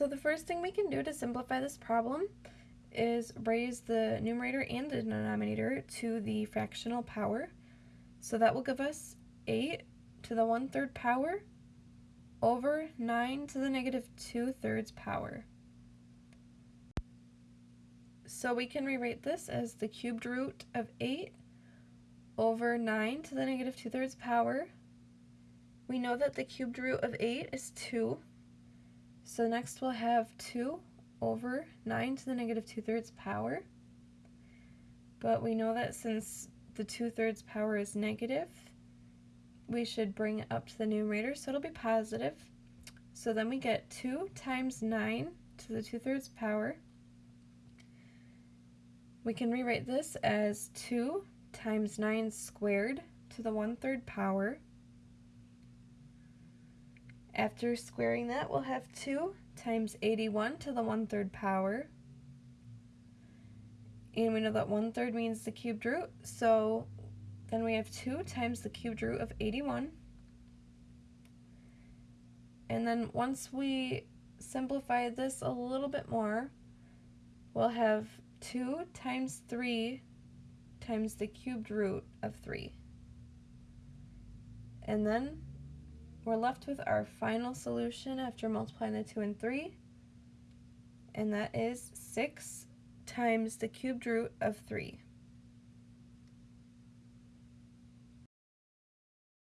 So the first thing we can do to simplify this problem is raise the numerator and the denominator to the fractional power. So that will give us 8 to the 1 third power over 9 to the negative 2 thirds power. So we can rewrite this as the cubed root of 8 over 9 to the negative 2 thirds power. We know that the cubed root of 8 is 2. So next we'll have 2 over 9 to the negative 2 thirds power. But we know that since the 2 thirds power is negative, we should bring it up to the numerator, so it'll be positive. So then we get 2 times 9 to the 2 thirds power we can rewrite this as 2 times 9 squared to the 1 third power. After squaring that, we'll have 2 times 81 to the 1 third power. And we know that 1 third means the cubed root, so then we have 2 times the cubed root of 81. And then once we simplify this a little bit more, we'll have 2 times 3 times the cubed root of 3. And then we're left with our final solution after multiplying the 2 and 3, and that is 6 times the cubed root of 3.